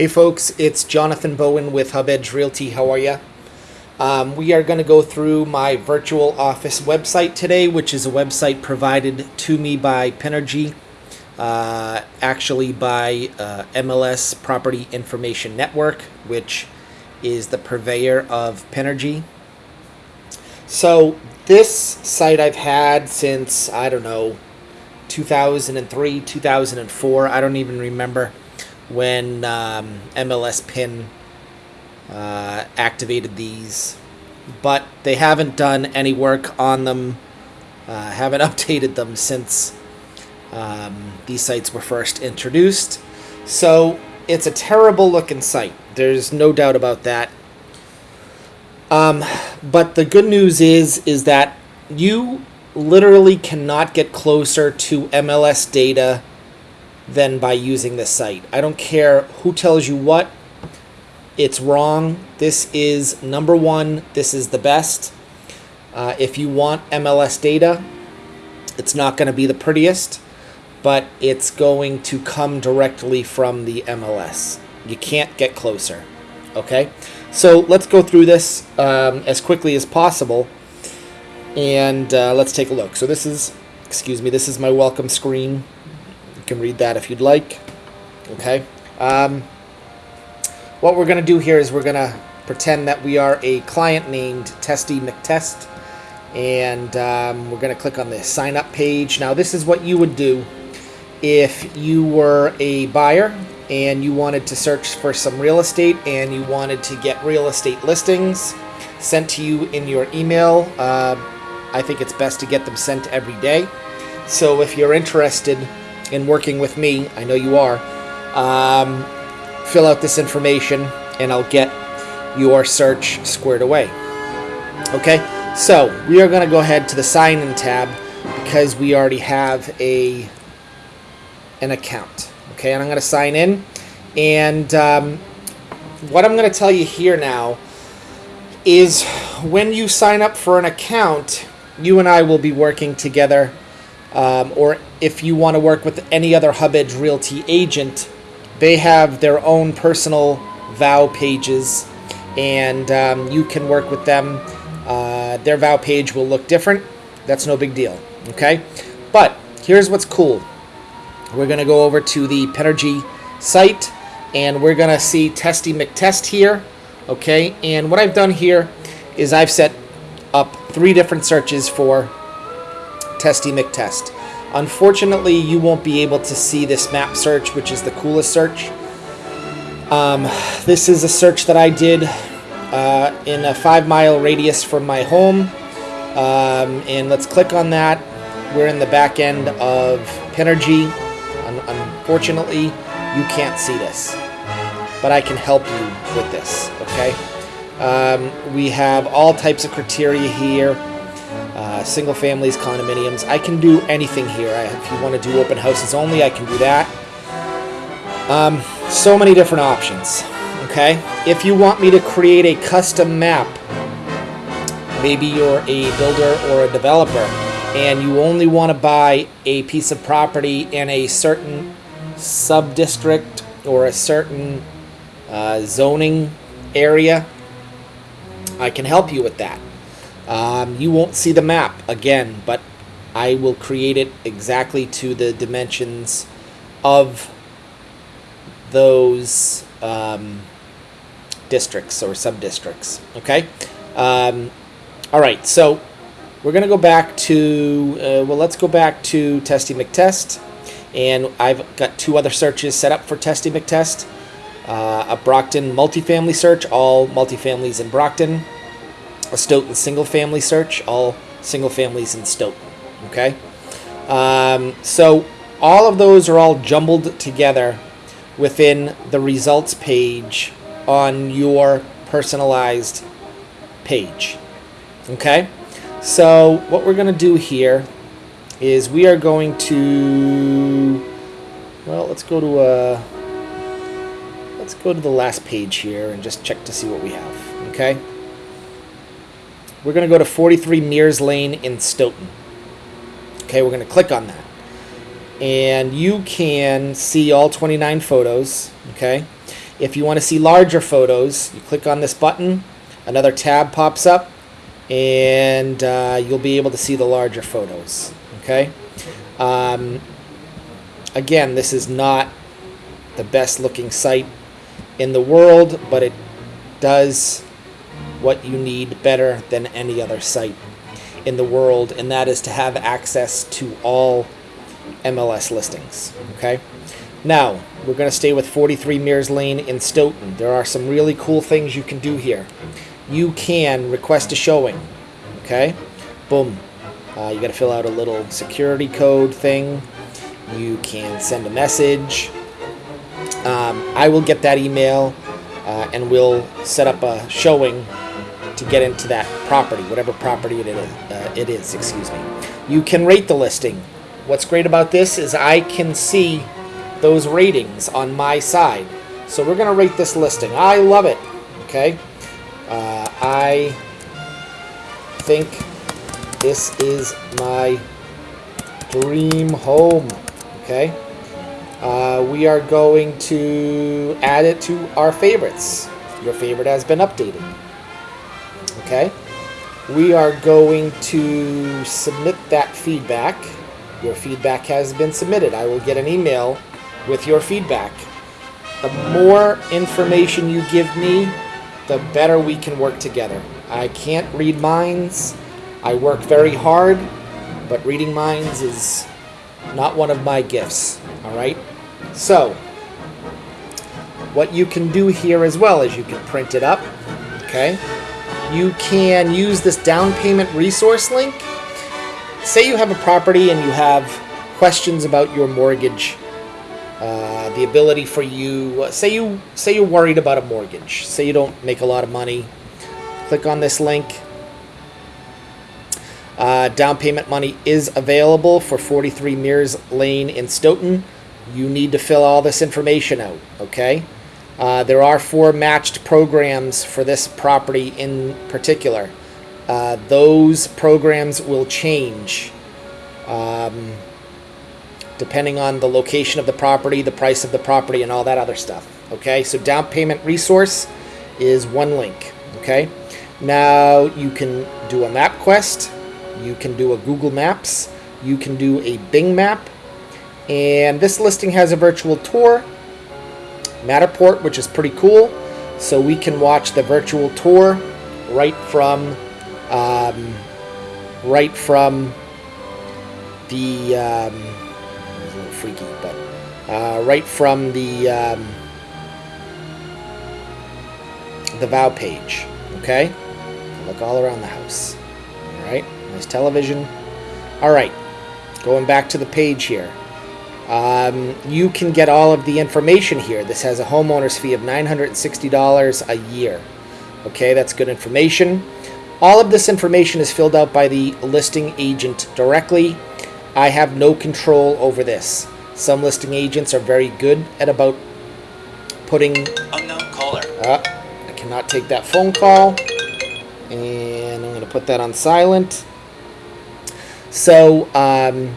Hey folks, it's Jonathan Bowen with Hub Edge Realty. How are you? Um, we are going to go through my virtual office website today, which is a website provided to me by Pinergy, uh, actually by uh, MLS Property Information Network, which is the purveyor of Pinergy. So this site I've had since I don't know 2003, 2004. I don't even remember when um, MLS Pin uh, activated these, but they haven't done any work on them, uh, haven't updated them since um, these sites were first introduced. So it's a terrible looking site. There's no doubt about that. Um, but the good news is is that you literally cannot get closer to MLS data than by using this site. I don't care who tells you what. It's wrong. This is number one. This is the best. Uh, if you want MLS data, it's not going to be the prettiest, but it's going to come directly from the MLS. You can't get closer. Okay? So let's go through this um, as quickly as possible and uh, let's take a look. So this is, excuse me, this is my welcome screen. Can read that if you'd like. Okay. Um, what we're going to do here is we're going to pretend that we are a client named Testy McTest. And um, we're going to click on the sign up page. Now this is what you would do if you were a buyer and you wanted to search for some real estate and you wanted to get real estate listings sent to you in your email. Uh, I think it's best to get them sent every day. So if you're interested in working with me, I know you are, um, fill out this information and I'll get your search squared away. Okay, so we are going to go ahead to the sign in tab because we already have a an account. Okay, and I'm going to sign in. And um, what I'm going to tell you here now is when you sign up for an account, you and I will be working together, um, or if you want to work with any other Hub Edge Realty agent, they have their own personal vow pages, and um, you can work with them. Uh, their vow page will look different. That's no big deal. Okay, but here's what's cool. We're gonna go over to the Pinergy site, and we're gonna see Testy McTest here. Okay, and what I've done here is I've set up three different searches for Testy McTest. Unfortunately, you won't be able to see this map search, which is the coolest search. Um, this is a search that I did uh, in a five mile radius from my home. Um, and let's click on that. We're in the back end of Pinergy. Un unfortunately, you can't see this, but I can help you with this, okay? Um, we have all types of criteria here. Uh, single families, condominiums. I can do anything here. I, if you want to do open houses only, I can do that. Um, so many different options. Okay. If you want me to create a custom map, maybe you're a builder or a developer, and you only want to buy a piece of property in a certain sub district or a certain uh, zoning area I can help you with that. Um, you won't see the map again, but I will create it exactly to the dimensions of those um, districts or sub-districts. Okay? Um, all right, so we're going to go back to, uh, well, let's go back to Testy McTest. And I've got two other searches set up for Testy McTest uh, a Brockton multifamily search, all multifamilies in Brockton, a Stoughton single family search, all single families in Stoughton. Okay, um, so all of those are all jumbled together within the results page on your personalized page. Okay, so what we're going to do here is we are going to well let's go to a uh, let's go to the last page here and just check to see what we have okay we're going to go to 43 Mears Lane in Stoughton okay we're going to click on that and you can see all 29 photos okay If you want to see larger photos, you click on this button, another tab pops up, and uh, you'll be able to see the larger photos. Okay. Um, again, this is not the best looking site in the world, but it does what you need better than any other site in the world, and that is to have access to all MLS listings. Okay. Now, we're going to stay with 43 Mears Lane in Stoughton. There are some really cool things you can do here. You can request a showing. Okay. Boom. Uh, you got to fill out a little security code thing. You can send a message. Um, I will get that email uh, and we'll set up a showing to get into that property, whatever property it is. Uh, it is, excuse me. You can rate the listing. What's great about this is I can see those ratings on my side. So we're going to rate this listing. I love it. Okay. Uh, I think this is my dream home. Okay. Uh, we are going to add it to our favorites. Your favorite has been updated. Okay. We are going to submit that feedback. Your feedback has been submitted. I will get an email with your feedback. The more information you give me, the better we can work together. I can't read minds. I work very hard, but reading minds is not one of my gifts. All right? So, what you can do here as well is you can print it up. Okay? You can use this down payment resource link. Say you have a property and you have questions about your mortgage uh, the ability for you uh, say you say you're worried about a mortgage say you don't make a lot of money click on this link. Uh, down payment money is available for 43 Mears Lane in Stoughton. You need to fill all this information out okay uh, there are four matched programs for this property in particular uh, those programs will change um, depending on the location of the property, the price of the property, and all that other stuff. Okay, so down payment resource is one link. Okay, now you can do a MapQuest, you can do a Google Maps, you can do a Bing map, and this listing has a virtual tour, Matterport, which is pretty cool. So we can watch the virtual tour right from um, right from the um, freaky, but uh, right from the um, the vow page. Okay, look all around the house. All right, nice television. All right, going back to the page here. Um, you can get all of the information here. This has a homeowner's fee of $960 a year. Okay, that's good information. All of this information is filled out by the listing agent directly I have no control over this. Some listing agents are very good at about putting. Unknown caller. Uh, I cannot take that phone call. And I'm going to put that on silent. So, um,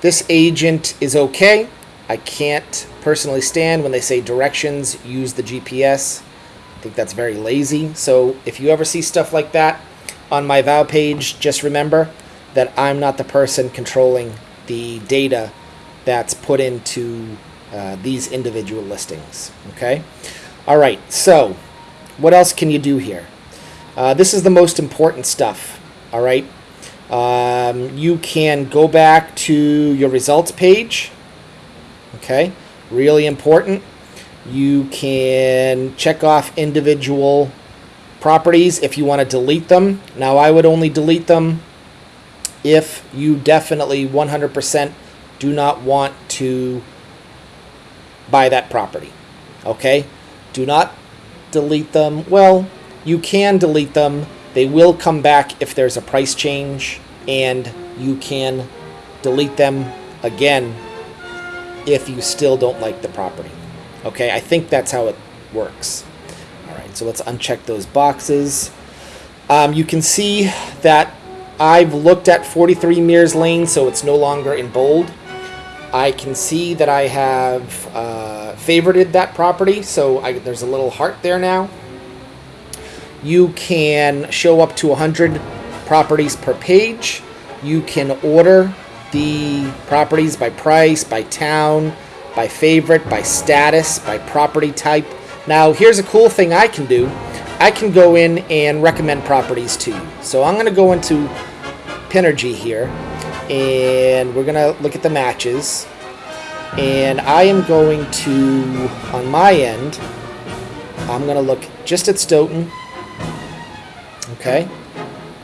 this agent is okay. I can't personally stand when they say directions, use the GPS. I think that's very lazy. So, if you ever see stuff like that on my vow page, just remember that I'm not the person controlling the data that's put into uh, these individual listings. Okay? All right, so what else can you do here? Uh, this is the most important stuff. All right? Um, you can go back to your results page. Okay? Really important. You can check off individual properties if you want to delete them. Now, I would only delete them if you definitely 100% do not want to buy that property. Okay? Do not delete them. Well, you can delete them. They will come back if there's a price change, and you can delete them again if you still don't like the property. Okay, I think that's how it works. All right, so let's uncheck those boxes. Um, you can see that I've looked at 43 Mears Lane, so it's no longer in bold. I can see that I have uh, favorited that property, so I, there's a little heart there now. You can show up to 100 properties per page. You can order the properties by price, by town, by favorite, by status, by property type. Now, here's a cool thing I can do. I can go in and recommend properties to you. So I'm going to go into Pinergy here, and we're going to look at the matches. And I am going to, on my end, I'm going to look just at Stoughton. Okay.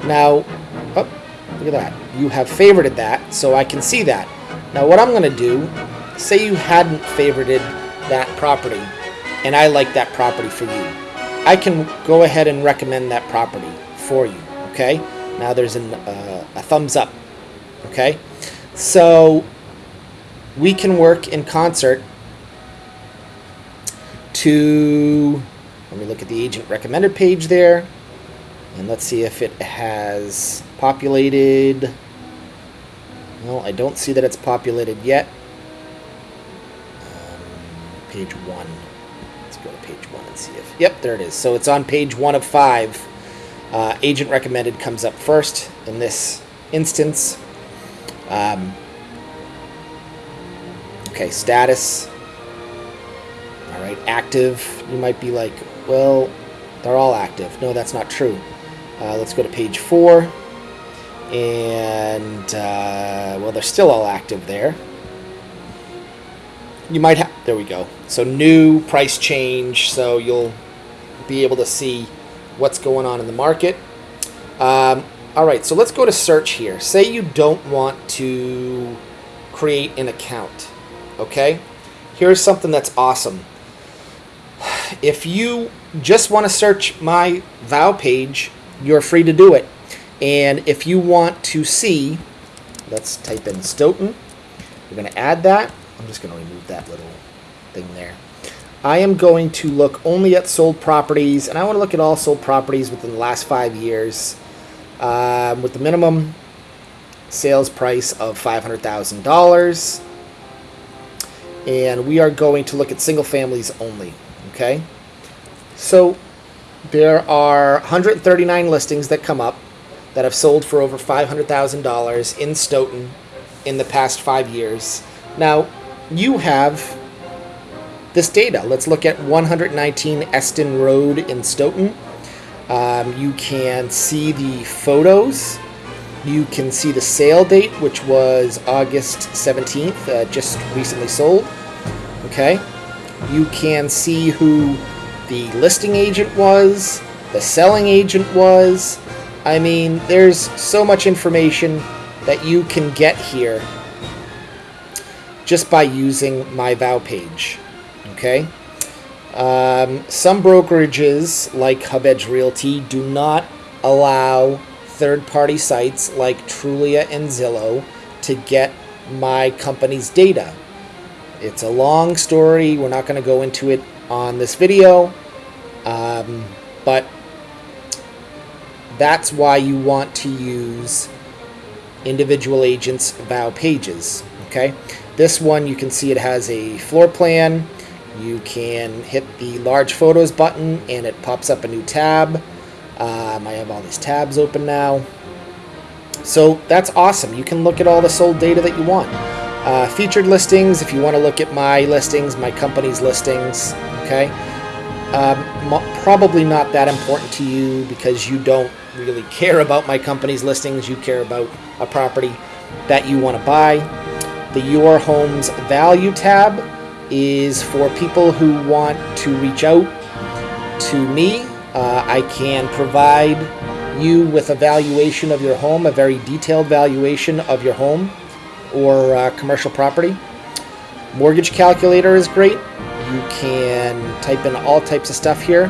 Now, oh, look at that. You have favorited that, so I can see that. Now, what I'm going to do, say you hadn't favorited that property, and I like that property for you. I can go ahead and recommend that property for you. Okay. Now there's an, uh, a thumbs up. Okay. So we can work in concert to, let me look at the agent recommended page there, and let's see if it has populated. Well, I don't see that it's populated yet. Um, page one. Let's go to page one and see if. Yep, there it is. So it's on page one of five. Uh, agent recommended comes up first in this instance. Um, Okay, status. All right, active. You might be like, well, they're all active. No, that's not true. Uh, let's go to page four. And, uh, well, they're still all active there. You might have, there we go. So new price change, so you'll be able to see what's going on in the market. Um, all right, so let's go to search here. Say you don't want to create an account okay? Here's something that's awesome. If you just want to search my vow page, you're free to do it. And if you want to see, let's type in Stoughton. We're going to add that. I'm just going to remove that little thing there. I am going to look only at sold properties, and I want to look at all sold properties within the last five years um, with the minimum sales price of $500,000 and we are going to look at single families only. Okay, so there are 139 listings that come up that have sold for over $500,000 in Stoughton in the past five years. Now, you have this data. Let's look at 119 Eston Road in Stoughton. Um, you can see the photos. You can see the sale date, which was August 17th, uh, just recently sold. Okay? You can see who the listing agent was, the selling agent was. I mean, there's so much information that you can get here just by using my vow page. Okay? Um, some brokerages, like HubEdge Realty, do not allow third-party sites like Trulia and Zillow to get my company's data. It's a long story. We're not going to go into it on this video. Um, but that's why you want to use individual agents vow pages. Okay, this one you can see it has a floor plan. You can hit the large photos button and it pops up a new tab. Um, I have all these tabs open now. So that's awesome. You can look at all the sold data that you want. Uh, featured listings, if you want to look at my listings, my company's listings, okay? Um, probably not that important to you because you don't really care about my company's listings. You care about a property that you want to buy. The Your Home's Value tab is for people who want to reach out to me. Uh, I can provide you with a valuation of your home, a very detailed valuation of your home or uh, commercial property. Mortgage calculator is great. You can type in all types of stuff here.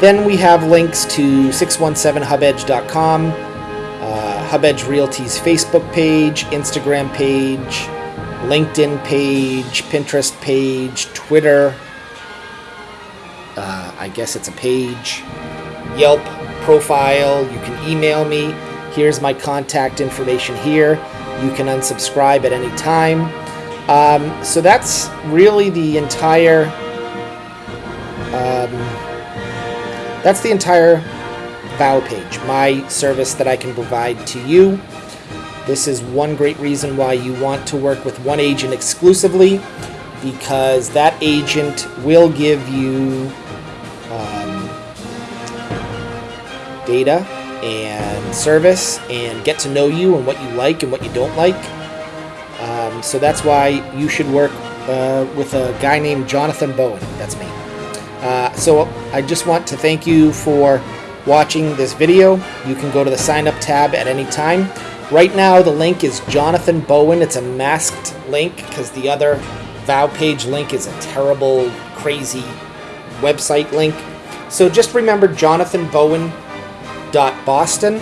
Then we have links to 617hubedge.com, uh, HubEdge Realty's Facebook page, Instagram page, LinkedIn page, Pinterest page, Twitter. Uh, I guess it's a page. Yelp profile. You can email me. Here's my contact information here. You can unsubscribe at any time. Um, so that's really the entire. Um, that's the entire vow page, my service that I can provide to you. This is one great reason why you want to work with one agent exclusively because that agent will give you um, data and service and get to know you and what you like and what you don't like. Um, so that's why you should work uh, with a guy named Jonathan Bowen. That's me. Uh, so I just want to thank you for watching this video. You can go to the sign up tab at any time. Right now, the link is Jonathan Bowen. It's a masked link because the other vow page link is a terrible, crazy website link. So just remember jonathanbowen.boston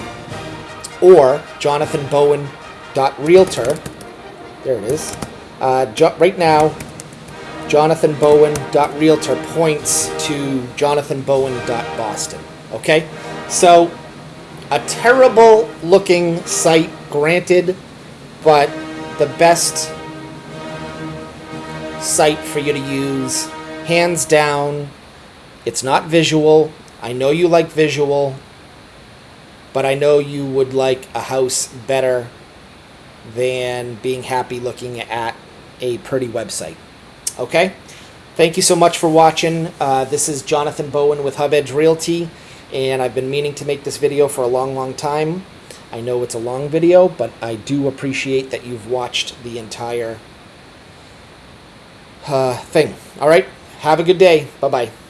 or jonathanbowen.realtor. There it is. Uh, jo- right now, jonathanbowen.realtor points to jonathanbowen.boston. Okay? So, a terrible looking site, granted, but the best site for you to use, hands down. It's not visual. I know you like visual, but I know you would like a house better than being happy looking at a pretty website. Okay? Thank you so much for watching. Uh, this is Jonathan Bowen with Hub Edge Realty, and I've been meaning to make this video for a long, long time. I know it's a long video, but I do appreciate that you've watched the entire uh, thing. All right? Have a good day. Bye bye.